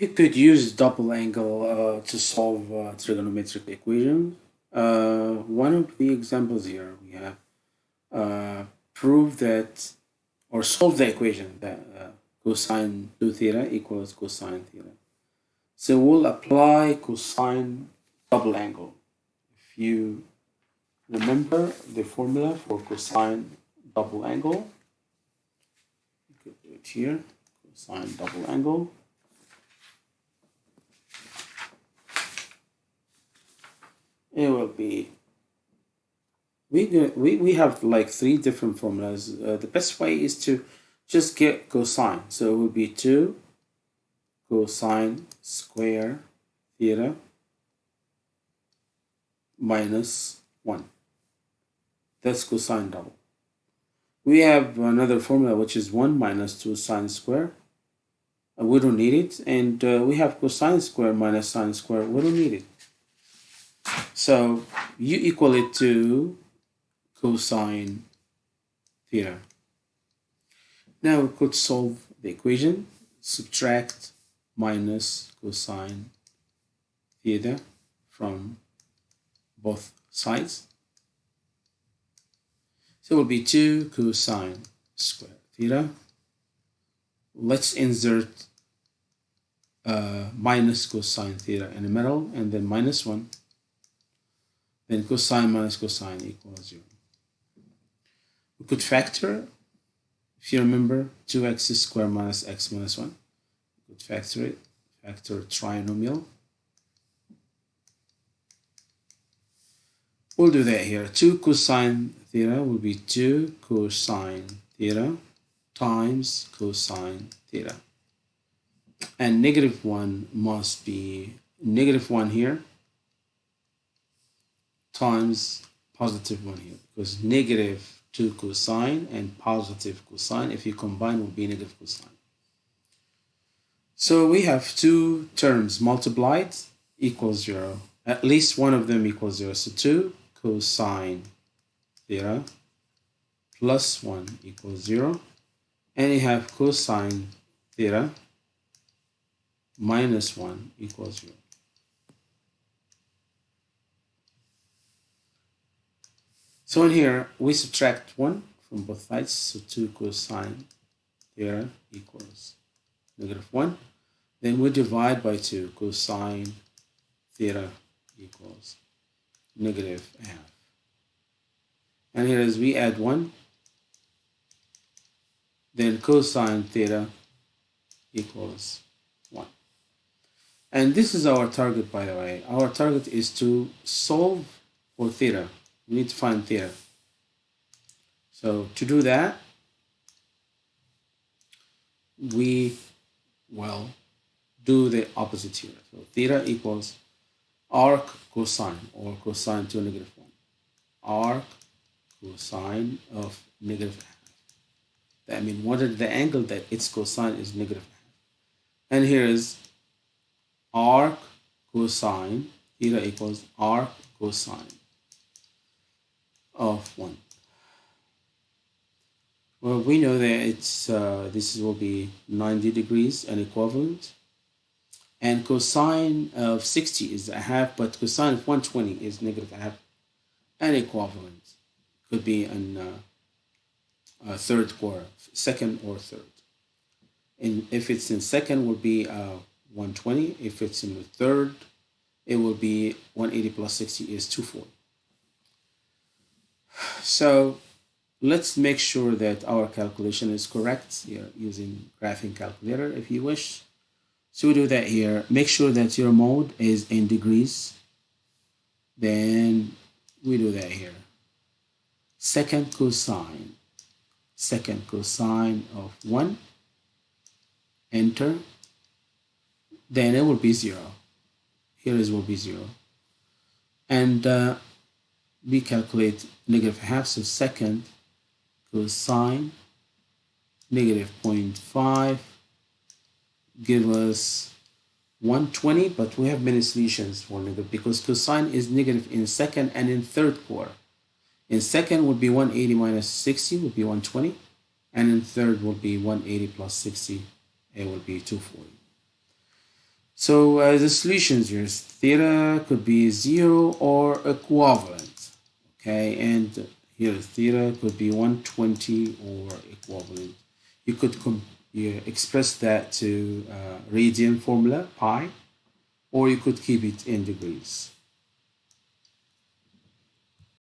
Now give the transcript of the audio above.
We could use double angle uh, to solve uh, trigonometric equations. Uh, one of the examples here we have uh, prove that or solve the equation that uh, cosine 2 theta equals cosine theta. So we'll apply cosine double angle. If you remember the formula for cosine double angle, you could do it here, cosine double angle. It will be we, we, we have like three different formulas. Uh, the best way is to just get cosine. So it will be 2 cosine square theta minus 1. That's cosine double. We have another formula which is 1 minus 2 sine square. Uh, we don't need it. And uh, we have cosine square minus sine square. We don't need it. So you equal it to cosine theta. Now we could solve the equation, subtract minus cosine theta from both sides. So it will be 2 cosine square theta. Let's insert uh, minus cosine theta in the middle and then minus 1. Then cosine minus cosine equals 0. We could factor, if you remember, 2x squared minus x minus 1. We could factor it, factor trinomial. We'll do that here. 2 cosine theta will be 2 cosine theta times cosine theta. And negative 1 must be negative 1 here times positive 1 here because negative 2 cosine and positive cosine. If you combine, will be negative cosine. So we have two terms multiplied equals 0. At least one of them equals 0. So 2 cosine theta plus 1 equals 0. And you have cosine theta minus 1 equals 0. So in here, we subtract 1 from both sides, so 2 cosine theta equals negative 1. Then we divide by 2, cosine theta equals negative half. And here as we add 1, then cosine theta equals 1. And this is our target, by the way. Our target is to solve for theta we need to find theta. So to do that, we will do the opposite here. So theta equals arc cosine or cosine to negative 1. Arc cosine of negative half. That means what is the angle that its cosine is negative half. And here is arc cosine theta equals arc cosine of 1. Well, we know that it's uh, this will be 90 degrees and equivalent. And cosine of 60 is a half, but cosine of 120 is negative half and equivalent. Could be in uh, a third quarter, second or third. And if it's in second, will be uh, 120. If it's in the third, it will be 180 plus 60 is 240. So let's make sure that our calculation is correct here using graphing calculator if you wish. So we do that here. Make sure that your mode is in degrees. Then we do that here. Second cosine. Second cosine of 1. Enter. Then it will be 0. Here is will be 0. And uh, we calculate negative half, so second cosine negative 0.5 give us 120 but we have many solutions for negative because cosine is negative in second and in third quarter in second would be 180 minus 60 would be 120 and in third would be 180 plus 60 it would be 240 So uh, the solutions here is theta could be zero or equivalent. Okay, and here theta could be 120 or equivalent. You could you express that to uh, radian formula, pi, or you could keep it in degrees.